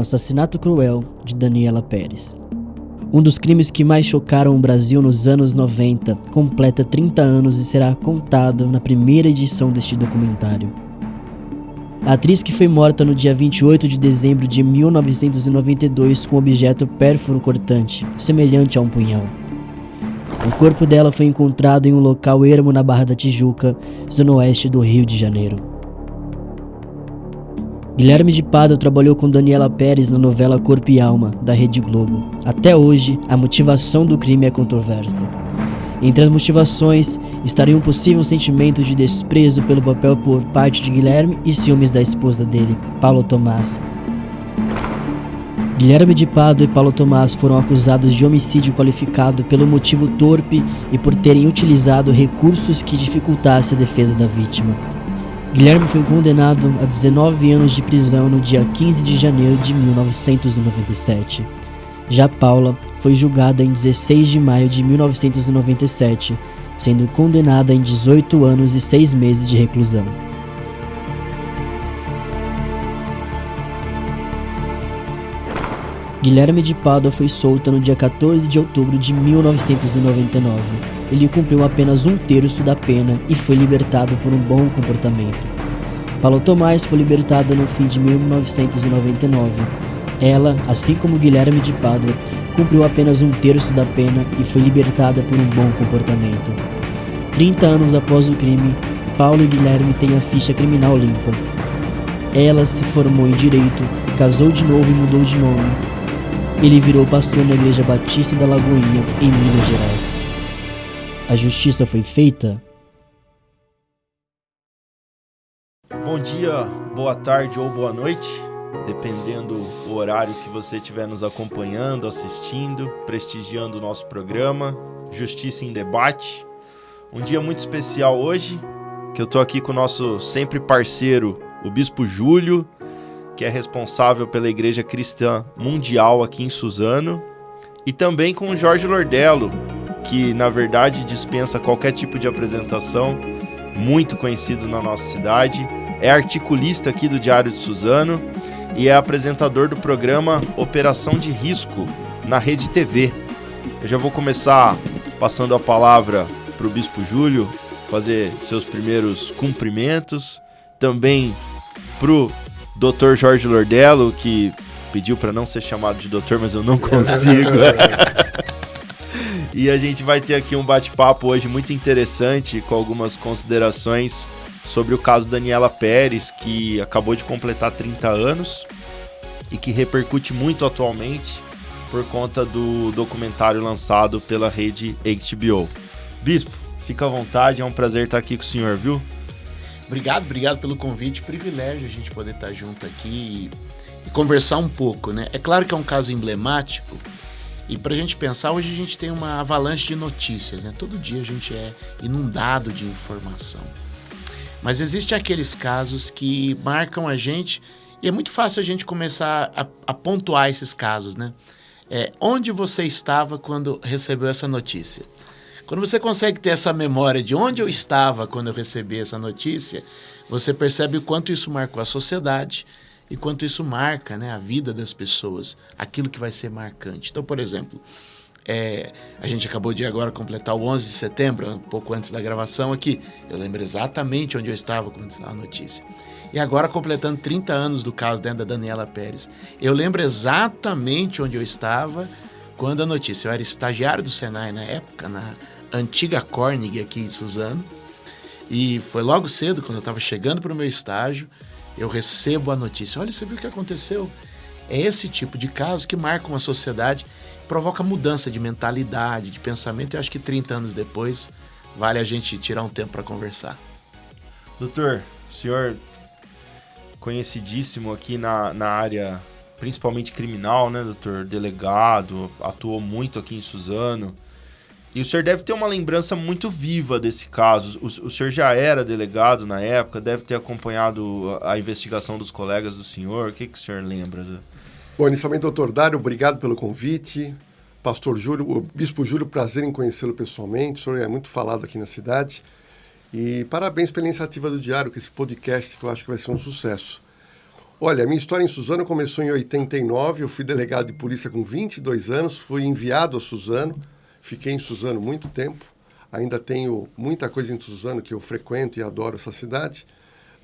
assassinato cruel de Daniela Pérez. Um dos crimes que mais chocaram o Brasil nos anos 90 completa 30 anos e será contado na primeira edição deste documentário. A atriz que foi morta no dia 28 de dezembro de 1992 com objeto pérfuro cortante, semelhante a um punhal. O corpo dela foi encontrado em um local ermo na Barra da Tijuca, zona oeste do Rio de Janeiro. Guilherme de Pádua trabalhou com Daniela Pérez na novela Corpo e Alma, da Rede Globo. Até hoje, a motivação do crime é controversa. Entre as motivações estaria um possível sentimento de desprezo pelo papel por parte de Guilherme e ciúmes da esposa dele, Paulo Tomás. Guilherme de Pado e Paulo Tomás foram acusados de homicídio qualificado pelo motivo torpe e por terem utilizado recursos que dificultassem a defesa da vítima. Guilherme foi condenado a 19 anos de prisão no dia 15 de janeiro de 1997. Já Paula foi julgada em 16 de maio de 1997, sendo condenada em 18 anos e 6 meses de reclusão. Guilherme de Pádua foi solta no dia 14 de outubro de 1999. Ele cumpriu apenas um terço da pena e foi libertado por um bom comportamento. Paulo Tomás foi libertada no fim de 1999. Ela, assim como Guilherme de Pádua, cumpriu apenas um terço da pena e foi libertada por um bom comportamento. 30 anos após o crime, Paulo e Guilherme têm a ficha criminal limpa. Ela se formou em direito, casou de novo e mudou de nome. Ele virou pastor na Igreja Batista da Lagoinha, em Minas Gerais. A justiça foi feita? Bom dia, boa tarde ou boa noite dependendo o horário que você estiver nos acompanhando, assistindo, prestigiando o nosso programa, Justiça em Debate. Um dia muito especial hoje, que eu estou aqui com o nosso sempre parceiro, o Bispo Júlio, que é responsável pela Igreja Cristã Mundial aqui em Suzano, e também com o Jorge Lordello, que na verdade dispensa qualquer tipo de apresentação, muito conhecido na nossa cidade, é articulista aqui do Diário de Suzano e é apresentador do programa Operação de Risco na Rede TV. Eu já vou começar passando a palavra para o Bispo Júlio fazer seus primeiros cumprimentos. Também para o Dr. Jorge Lordello, que pediu para não ser chamado de doutor, mas eu não consigo. e a gente vai ter aqui um bate-papo hoje muito interessante com algumas considerações sobre o caso Daniela Pérez, que acabou de completar 30 anos e que repercute muito atualmente por conta do documentário lançado pela rede HBO. Bispo, fica à vontade, é um prazer estar aqui com o senhor, viu? Obrigado, obrigado pelo convite, privilégio a gente poder estar junto aqui e, e conversar um pouco, né? É claro que é um caso emblemático e para a gente pensar, hoje a gente tem uma avalanche de notícias, né? Todo dia a gente é inundado de informação. Mas existem aqueles casos que marcam a gente e é muito fácil a gente começar a, a pontuar esses casos, né? É, onde você estava quando recebeu essa notícia? Quando você consegue ter essa memória de onde eu estava quando eu recebi essa notícia, você percebe o quanto isso marcou a sociedade e quanto isso marca né, a vida das pessoas, aquilo que vai ser marcante. Então, por exemplo, é, a gente acabou de agora completar o 11 de setembro, um pouco antes da gravação aqui. Eu lembro exatamente onde eu estava quando a notícia. E agora completando 30 anos do caso da Daniela Pérez. Eu lembro exatamente onde eu estava quando a notícia. Eu era estagiário do Senai na época, na antiga Corning aqui em Suzano. E foi logo cedo, quando eu estava chegando para o meu estágio, eu recebo a notícia. Olha, você viu o que aconteceu? É esse tipo de caso que marca uma sociedade provoca mudança de mentalidade, de pensamento. Eu acho que 30 anos depois vale a gente tirar um tempo para conversar. Doutor, senhor conhecidíssimo aqui na, na área, principalmente criminal, né, doutor? Delegado, atuou muito aqui em Suzano. E o senhor deve ter uma lembrança muito viva desse caso. O, o senhor já era delegado na época, deve ter acompanhado a, investigação dos colegas do senhor. O que, que o senhor lembra? Bom, inicialmente, doutor Dário, obrigado pelo convite. Pastor Júlio, o Bispo Júlio, prazer em conhecê-lo pessoalmente. O senhor é muito falado aqui na cidade. E parabéns pela iniciativa do Diário, com esse podcast que eu acho que vai ser um sucesso. Olha, a minha história em Suzano começou em 89. Eu fui delegado de polícia com 22 anos, fui enviado a Suzano, fiquei em Suzano muito tempo. Ainda tenho muita coisa em Suzano que eu frequento e adoro essa cidade.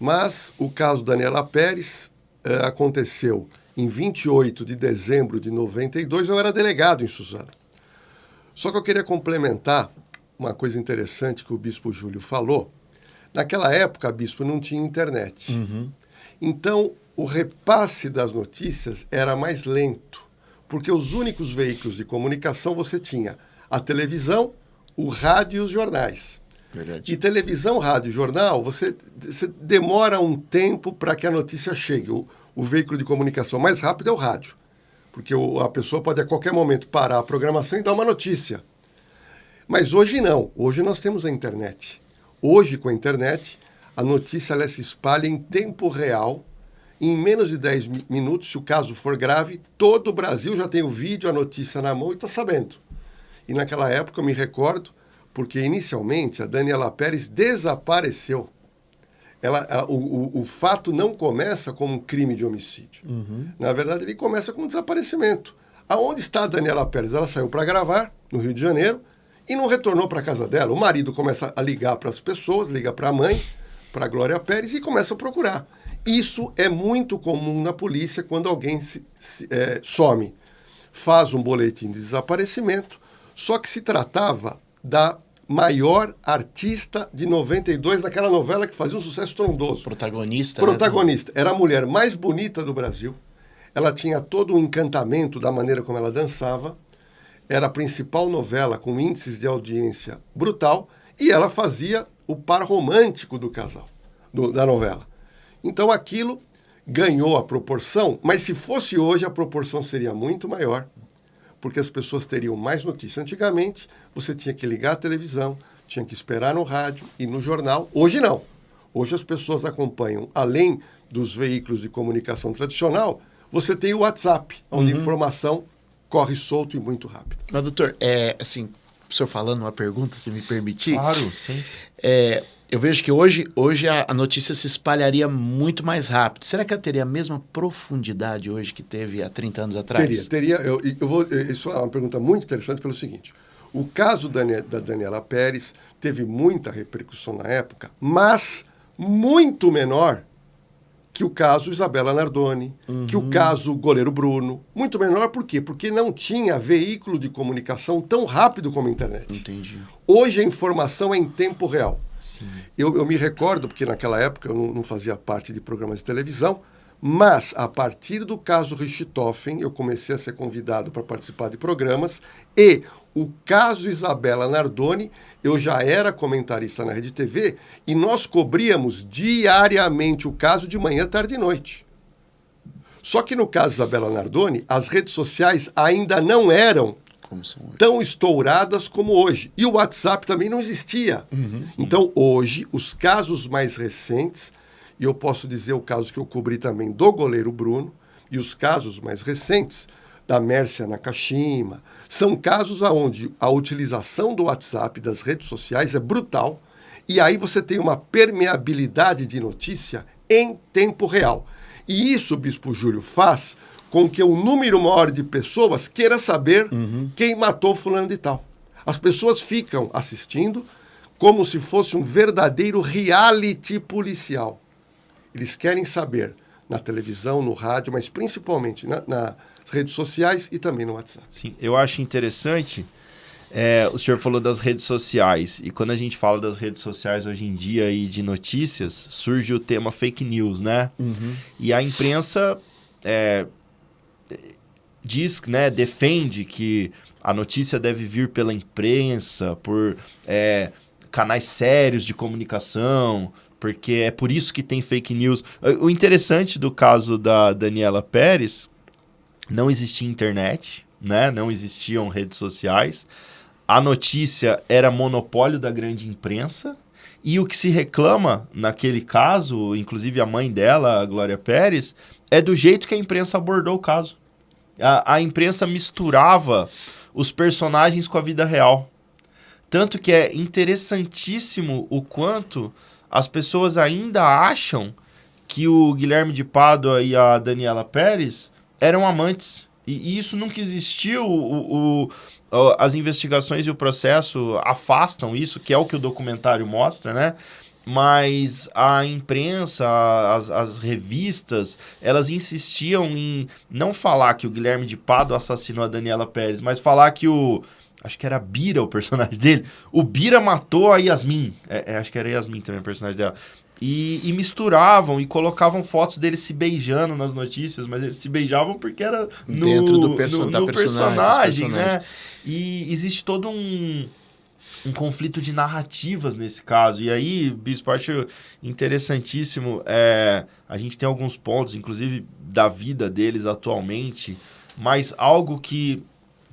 Mas o caso Daniela Pérez uh, aconteceu em 28 de dezembro de 92. Eu era delegado em Suzano. Só que eu queria complementar uma coisa interessante que o bispo Júlio falou. Naquela época, bispo, não tinha internet. Uhum. Então, o repasse das notícias era mais lento, porque os únicos veículos de comunicação você tinha a televisão, o rádio e os jornais. Verdade. E televisão, rádio e jornal, você, você demora um tempo para que a notícia chegue. O, o, veículo de comunicação mais rápido é o rádio, porque o, a pessoa pode a qualquer momento parar a programação e dar uma notícia. Mas hoje não. Hoje nós temos a internet. Hoje, com a internet, a notícia ela se espalha em tempo real. Em menos de 10 minutos, se o caso for grave, todo o Brasil já tem o vídeo, a notícia na mão e está sabendo. E naquela época eu me recordo, porque inicialmente a Daniela Pérez desapareceu. Ela, a, o, o, fato não começa como um crime de homicídio. Uhum. Na verdade, ele começa com um desaparecimento. Aonde está a Daniela Pérez? Ela saiu para gravar, no Rio de Janeiro, e não retornou para casa dela. O marido começa a ligar para as pessoas, liga para a mãe, para a Glória Pérez e começa a procurar. Isso é muito comum na polícia quando alguém se, se é, some. Faz um boletim de desaparecimento, só que se tratava da maior artista de 92 daquela novela que fazia um sucesso trondoso. Protagonista. Protagonista. Né? Era a mulher mais bonita do Brasil. Ela tinha todo o encantamento da maneira como ela dançava. Era a principal novela com índices de audiência brutal e ela fazia o par romântico do casal, do, da novela. Então aquilo ganhou a proporção, mas se fosse hoje a proporção seria muito maior porque as pessoas teriam mais notícia. Antigamente, você tinha que ligar a televisão, tinha que esperar no rádio e no jornal. Hoje não. Hoje as pessoas acompanham, além dos veículos de comunicação tradicional, você tem o WhatsApp, onde uhum. a informação corre solto e muito rápido. Mas, doutor, é, assim, o senhor falando uma pergunta, se me permitir. Claro, sim. É, eu vejo que hoje, hoje a, a, notícia se espalharia muito mais rápido. Será que ela teria a mesma profundidade hoje que teve há 30 anos atrás? Teria, teria. Eu, eu vou, isso é uma pergunta muito interessante pelo seguinte. O caso da, da Daniela Pérez teve muita repercussão na época, mas muito menor que o caso Isabela Nardoni, uhum. que o caso Goleiro Bruno. Muito menor por quê? Porque não tinha veículo de comunicação tão rápido como a internet. Entendi. Hoje a informação é em tempo real. Eu, eu, me recordo, porque naquela época eu não, não, fazia parte de programas de televisão, mas a partir do caso Richthofen, eu comecei a ser convidado para participar de programas e o caso Isabela Nardoni, eu já era comentarista na Rede TV e nós cobríamos diariamente o caso de manhã, tarde e noite. Só que no caso Isabela Nardoni, as redes sociais ainda não eram tão estouradas como hoje. E o WhatsApp também não existia. Uhum, então, hoje, os casos mais recentes, e eu posso dizer o caso que eu cobri também do goleiro Bruno, e os casos mais recentes da Mércia Nakashima, são casos onde a utilização do WhatsApp das redes sociais é brutal, e aí você tem uma permeabilidade de notícia em tempo real. E isso o Bispo Júlio faz com que um número maior de pessoas queira saber uhum. quem matou fulano de tal. As pessoas ficam assistindo como se fosse um verdadeiro reality policial. Eles querem saber na televisão, no rádio, mas principalmente na, nas redes sociais e também no WhatsApp. Sim, eu acho interessante. É, o senhor falou das redes sociais e quando a gente fala das redes sociais hoje em dia e de notícias surge o tema fake news, né? Uhum. E a imprensa é, diz, né, defende que a notícia deve vir pela imprensa, por é, canais sérios de comunicação, porque é por isso que tem fake news. O interessante do caso da Daniela Pérez, não existia internet, né? não existiam redes sociais, a notícia era monopólio da grande imprensa, e o que se reclama naquele caso, inclusive a mãe dela, a Glória Pérez, é do jeito que a imprensa abordou o caso. A, a imprensa misturava os personagens com a vida real. Tanto que é interessantíssimo o quanto as pessoas ainda acham que o Guilherme de Pádua e a Daniela Pérez eram amantes. E, e isso nunca existiu. O, o, as investigações e o processo afastam isso, que é o que o documentário mostra, né? Mas a imprensa, as, as, revistas, elas insistiam em não falar que o Guilherme de Pado assassinou a Daniela Pérez, mas falar que o. Acho que era Bira o personagem dele. O Bira matou a Yasmin. É, é, acho que era Yasmin também o personagem dela. E, e, misturavam e colocavam fotos deles se beijando nas notícias, mas eles se beijavam porque era no, Dentro do perso no, no personagem, personagem, né? E existe todo um um conflito de narrativas nesse caso. E aí, Bispo, acho interessantíssimo. É, a gente tem alguns pontos, inclusive da vida deles atualmente, mas algo que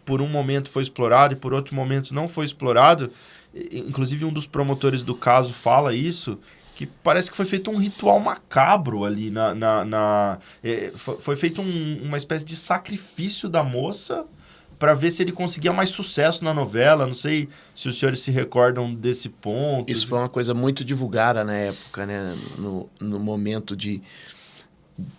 por um momento foi explorado e por outro momento não foi explorado. Inclusive, um dos promotores do caso fala isso. Que parece que foi feito um ritual macabro ali na. na, na é, foi, feito um, uma espécie de sacrifício da moça para ver se ele conseguia mais sucesso na novela. Não sei se os senhores se recordam desse ponto. Isso foi uma coisa muito divulgada na época, né? No, no momento de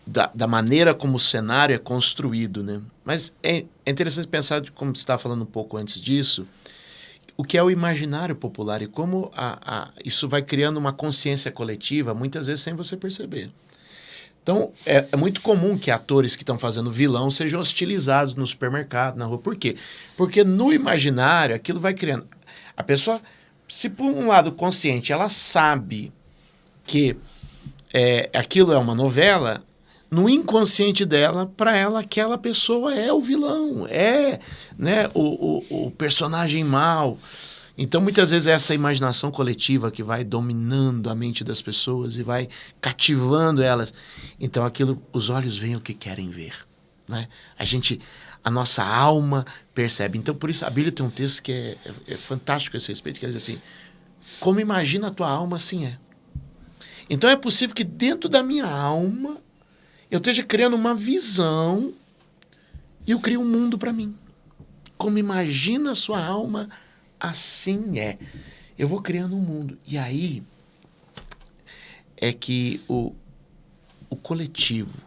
da, da maneira como o cenário é construído, né? Mas é, é interessante pensar, de, como você estava falando um pouco antes disso, o que é o imaginário popular e como a, a, isso vai criando uma consciência coletiva, muitas vezes sem você perceber. Então, é, é, muito comum que atores que estão fazendo vilão sejam hostilizados no supermercado, na rua. Por quê? Porque no imaginário, aquilo vai criando. A pessoa, se por um lado consciente, ela sabe que é, aquilo é uma novela, no inconsciente dela, para ela, aquela pessoa é o vilão, é né, o, o, o personagem mau. Então, muitas vezes, é essa imaginação coletiva que vai dominando a mente das pessoas e vai cativando elas. Então, aquilo, os olhos veem o que querem ver. Né? A gente, a nossa alma percebe. Então, por isso, a Bíblia tem um texto que é, é, é fantástico a esse respeito, que diz assim, como imagina a tua alma, assim é. Então, é possível que dentro da minha alma, eu esteja criando uma visão e eu crio um mundo para mim. Como imagina a sua alma, assim é. Eu vou criando um mundo. E aí é que o, o coletivo,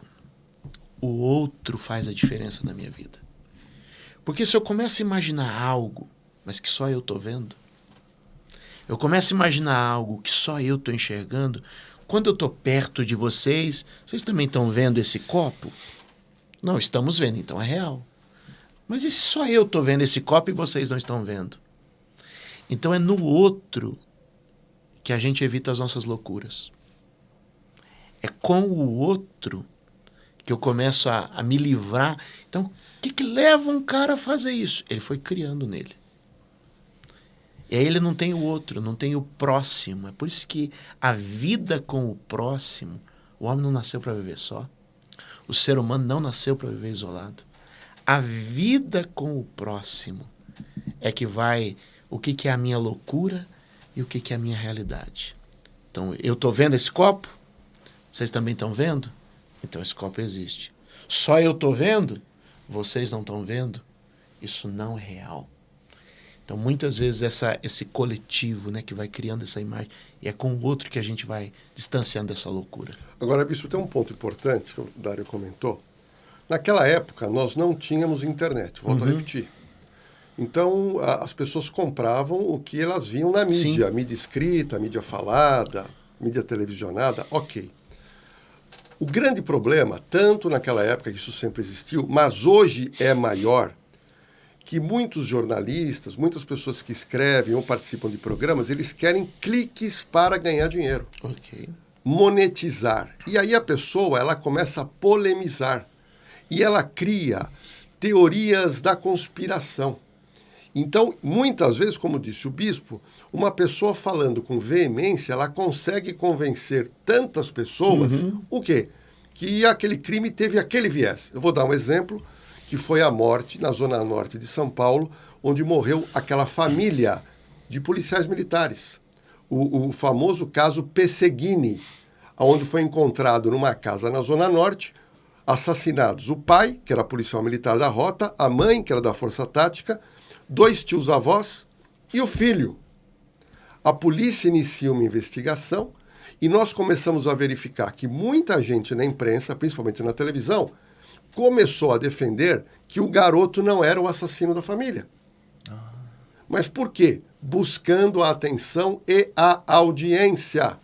o outro faz a diferença na minha vida. Porque se eu começo a imaginar algo, mas que só eu estou vendo, eu começo a imaginar algo que só eu estou enxergando, quando eu estou perto de vocês, vocês também estão vendo esse copo? Não, estamos vendo, então é real. Mas e se só eu estou vendo esse copo e vocês não estão vendo? Então é no outro que a gente evita as nossas loucuras. É com o outro que eu começo a, a me livrar. Então, o que, que leva um cara a fazer isso? Ele foi criando nele. E aí ele não tem o outro, não tem o próximo. É por isso que a vida com o próximo, o homem não nasceu para viver só. O ser humano não nasceu para viver isolado. A vida com o próximo é que vai o que, que é a minha loucura e o que, que é a minha realidade. Então, eu estou vendo esse copo? Vocês também estão vendo? Então, esse copo existe. Só eu estou vendo? Vocês não estão vendo? Isso não é real. Então, muitas vezes, essa, esse coletivo né, que vai criando essa imagem, e é com o outro que a gente vai distanciando dessa loucura. Agora, Bispo, tem um ponto importante que o Dário comentou. Naquela época, nós não tínhamos internet, volto uhum. a repetir. Então, a, as pessoas compravam o que elas viam na mídia, Sim. mídia escrita, mídia falada, mídia televisionada, ok. O grande problema, tanto naquela época que isso sempre existiu, mas hoje é maior, que muitos jornalistas, muitas pessoas que escrevem ou participam de programas, eles querem cliques para ganhar dinheiro. Ok. Monetizar. E aí a pessoa, ela começa a polemizar. E ela cria teorias da conspiração. Então, muitas vezes, como disse o bispo, uma pessoa falando com veemência, ela consegue convencer tantas pessoas uhum. o quê? Que aquele crime teve aquele viés. Eu vou dar um exemplo, que foi a morte na zona norte de São Paulo, onde morreu aquela família de policiais militares. O, o famoso caso Pesseguini, onde foi encontrado numa casa na zona norte assassinados o pai, que era policial militar da rota, a mãe, que era da força tática, dois tios-avós e o filho. A polícia inicia uma investigação E nós começamos a verificar que muita gente na imprensa, principalmente na televisão, começou a defender que o garoto não era o assassino da família. Mas por quê? Buscando a atenção e a audiência.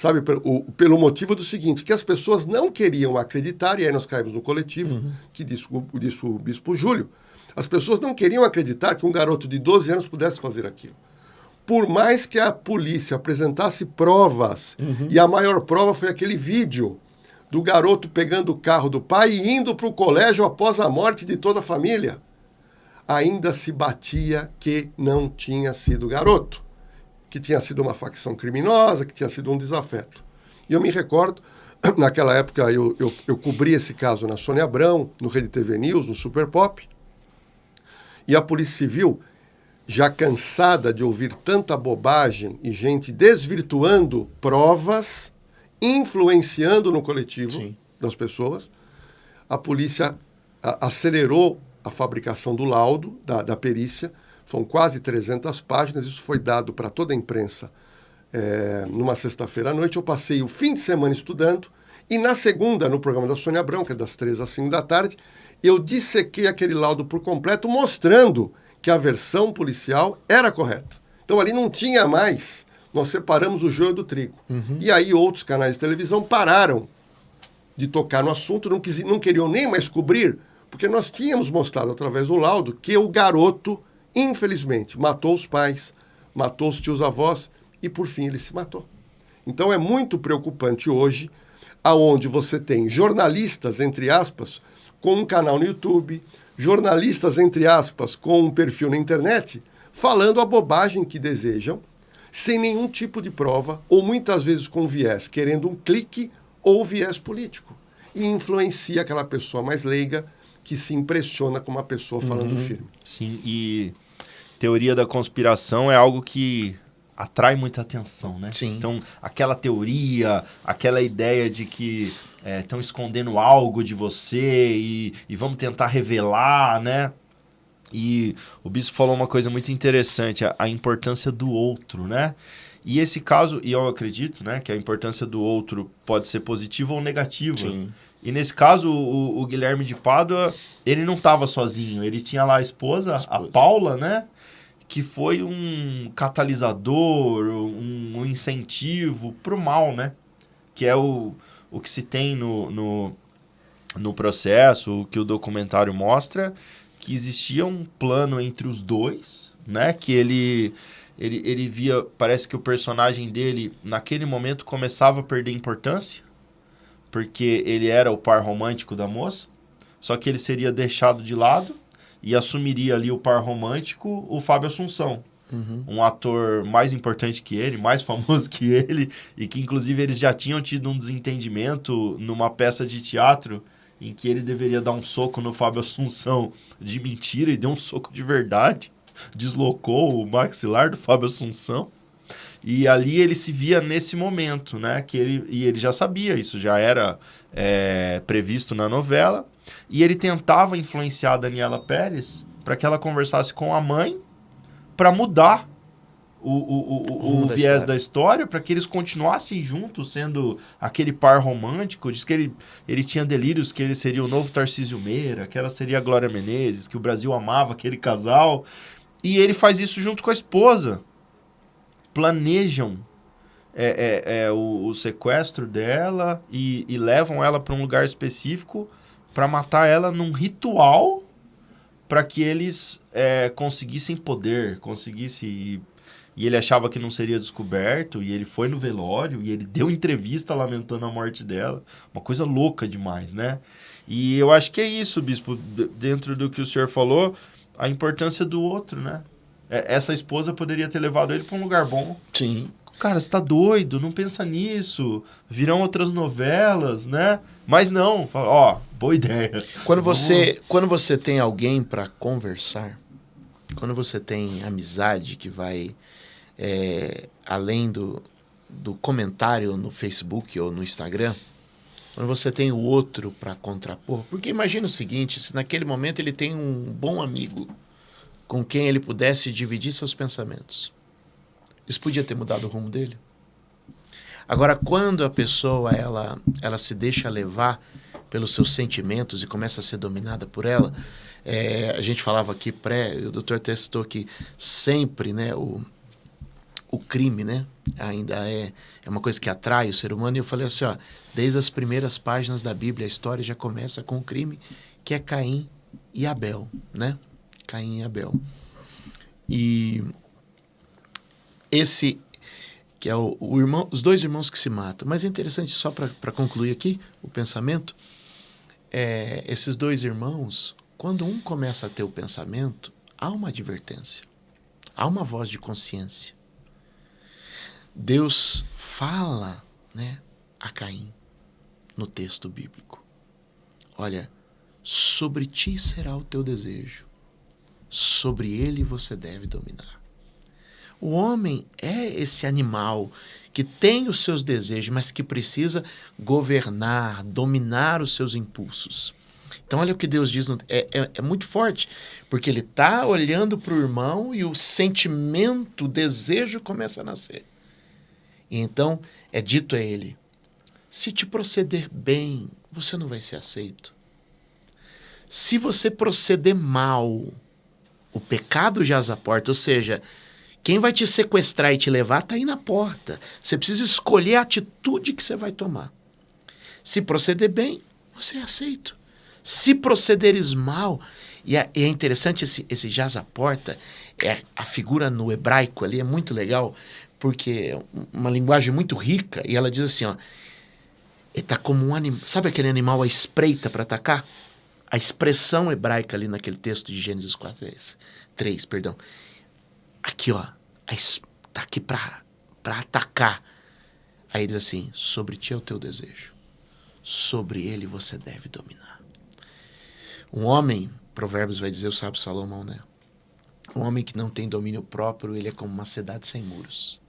Sabe, pelo, o, pelo motivo do seguinte, que as pessoas não queriam acreditar, e aí nós caímos no coletivo, uhum. que disse, disse o bispo Júlio, as pessoas não queriam acreditar que um garoto de 12 anos pudesse fazer aquilo. Por mais que a polícia apresentasse provas, uhum. e a maior prova foi aquele vídeo do garoto pegando o carro do pai e indo para o colégio após a morte de toda a família, ainda se batia que não tinha sido garoto que tinha sido uma facção criminosa, que tinha sido um desafeto. E eu me recordo, naquela época eu, eu, eu cobri esse caso na Sônia Abrão, no Rede TV News, no Super Pop, e a Polícia Civil, já cansada de ouvir tanta bobagem e gente desvirtuando provas, influenciando no coletivo Sim. das pessoas, a polícia acelerou a fabricação do laudo, da, da perícia, são quase 300 páginas, isso foi dado para toda a imprensa é, numa sexta-feira à noite. Eu passei o fim de semana estudando e na segunda, no programa da Sônia Abrão, que é das 3 às 5 da tarde, eu dissequei aquele laudo por completo, mostrando que a versão policial era correta. Então ali não tinha mais, nós separamos o joio do trigo. Uhum. E aí outros canais de televisão pararam de tocar no assunto, não, quis, não queriam nem mais cobrir, porque nós tínhamos mostrado através do laudo que o garoto infelizmente, matou os pais, matou os tios-avós e, por fim, ele se matou. Então é muito preocupante hoje, aonde você tem jornalistas, entre aspas, com um canal no YouTube, jornalistas, entre aspas, com um perfil na internet, falando a bobagem que desejam, sem nenhum tipo de prova, ou muitas vezes com viés, querendo um clique ou viés político. E influencia aquela pessoa mais leiga que se impressiona com uma pessoa falando uhum. firme. Sim, e teoria da conspiração é algo que atrai muita atenção, né? Sim. Então, aquela teoria, aquela ideia de que estão é, escondendo algo de você e, e vamos tentar revelar, né? E o bispo falou uma coisa muito interessante, a, a, importância do outro, né? E esse caso, e eu acredito, né, que a importância do outro pode ser positiva ou negativa. Sim. E nesse caso, o, o Guilherme de Pádua, ele não estava sozinho. Ele tinha lá a esposa, a, esposa. a Paula, né? Que foi um catalisador, um, um incentivo para o mal, né? Que é o, o que se tem no, no, no processo, o que o documentário mostra, que existia um plano entre os dois, né? Que ele, ele, ele via, parece que o personagem dele, naquele momento, começava a perder importância porque ele era o par romântico da moça, só que ele seria deixado de lado e assumiria ali o par romântico o Fábio Assunção. Uhum. Um ator mais importante que ele, mais famoso que ele, e que inclusive eles já tinham tido um desentendimento numa peça de teatro em que ele deveria dar um soco no Fábio Assunção de mentira e deu um soco de verdade. Deslocou o maxilar do Fábio Assunção. E ali ele se via nesse momento, né? Que ele, e ele já sabia, isso já era é, previsto na novela. E ele tentava influenciar a Daniela Pérez para que ela conversasse com a mãe para mudar o, o, o, o, da viés história. da história para que eles continuassem juntos, sendo aquele par romântico. Diz que ele, ele tinha delírios que ele seria o novo Tarcísio Meira, que ela seria a Glória Menezes, que o Brasil amava aquele casal. E ele faz isso junto com a esposa planejam é, é, é o, o, sequestro dela e, e levam ela para um lugar específico para matar ela num ritual para que eles é, conseguissem poder, conseguissem. E, e ele achava que não seria descoberto, e ele foi no velório, e ele deu entrevista lamentando a morte dela. Uma coisa louca demais, né? E eu acho que é isso, bispo, dentro do que o senhor falou, a importância do outro, né? É, essa esposa poderia ter levado ele para um lugar bom. Sim. Cara, você tá doido, não pensa nisso. Virão outras novelas, né? Mas não, fala, ó, boa ideia. Quando você, quando você tem alguém para conversar, quando você tem amizade que vai é, além do, do comentário no Facebook ou no Instagram, quando você tem o outro para contrapor, porque imagina o seguinte, se naquele momento ele tem um bom amigo com quem ele pudesse dividir seus pensamentos. Isso podia ter mudado o rumo dele? Agora, quando a pessoa ela, ela se deixa levar pelos seus sentimentos e começa a ser dominada por ela, é, a gente falava aqui pré, o doutor testou que sempre, né, o, o crime, né, ainda é, é uma coisa que atrai o ser humano. E eu falei assim, ó, desde as primeiras páginas da Bíblia, a história já começa com o crime, que é Caim e Abel, né? Caim e Abel. E esse que é o, o, irmão, os dois irmãos que se matam. Mas é interessante, só para concluir aqui o pensamento, é, esses dois irmãos, quando um começa a ter o pensamento, há uma advertência, há uma voz de consciência. Deus fala né, a Caim no texto bíblico. Olha, sobre ti será o teu desejo, sobre ele você deve dominar. O homem é esse animal que tem os seus desejos, mas que precisa governar, dominar os seus impulsos. Então, olha o que Deus diz, é, é, é muito forte, porque ele está olhando para o irmão e o sentimento, o desejo começa a nascer. E então é dito a ele: se te proceder bem, você não vai ser aceito. Se você proceder mal, o pecado jaz à porta, ou seja, quem vai te sequestrar e te levar está aí na porta. Você precisa escolher a atitude que você vai tomar. Se proceder bem, você é aceito. Se procederes mal, e é, é interessante esse, esse jaz à porta, é a figura no hebraico ali é muito legal, porque é uma linguagem muito rica, e ela diz assim, ó, ele tá como um animal, sabe aquele animal à espreita para atacar? A expressão hebraica ali naquele texto de Gênesis 4, 3, perdão, aqui, ó, tá aqui para atacar. Aí diz assim: sobre ti é o teu desejo, sobre ele você deve dominar. Um homem, Provérbios vai dizer, o sábio Salomão, né? Um homem que não tem domínio próprio, ele é como uma cidade sem muros.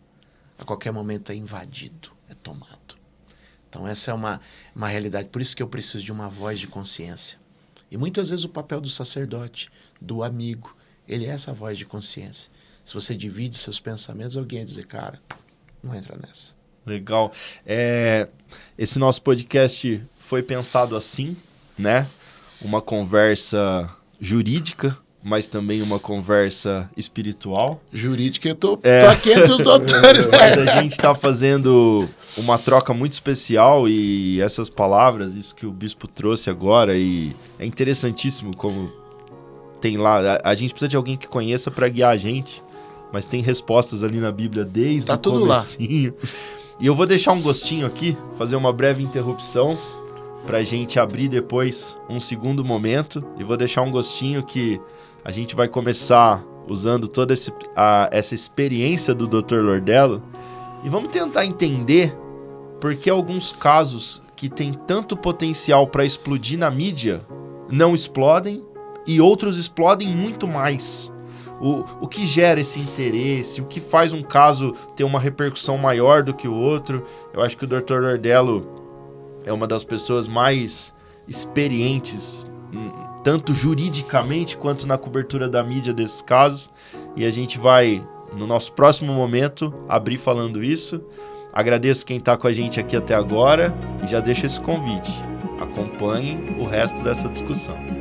A qualquer momento é invadido, é tomado. Então essa é uma, uma realidade. Por isso que eu preciso de uma voz de consciência. E muitas vezes o papel do sacerdote, do amigo, ele é essa voz de consciência. Se você divide seus pensamentos, alguém vai dizer, cara, não entra nessa. Legal. É, esse nosso podcast foi pensado assim, né? Uma conversa jurídica, mas também uma conversa espiritual. Jurídica, eu tô, é. tô aqui entre os doutores. Né? mas a gente está fazendo uma troca muito especial e essas palavras, isso que o bispo trouxe agora, e é interessantíssimo como tem lá. A, a gente precisa de alguém que conheça para guiar a gente mas tem respostas ali na Bíblia desde tá o tudo comecinho. lá. E eu vou deixar um gostinho aqui, fazer uma breve interrupção para gente abrir depois um segundo momento e vou deixar um gostinho que a gente vai começar usando toda esse, a, essa experiência do Dr. Lordello e vamos tentar entender por que alguns casos que têm tanto potencial para explodir na mídia não explodem e outros explodem muito mais o, o que gera esse interesse, o que faz um caso ter uma repercussão maior do que o outro. Eu acho que o Dr. Lordello é uma das pessoas mais experientes, hum, tanto juridicamente quanto na cobertura da mídia desses casos. E a gente vai, no nosso próximo momento, abrir falando isso. Agradeço quem está com a gente aqui até agora e já deixo esse convite. Acompanhem o resto dessa discussão.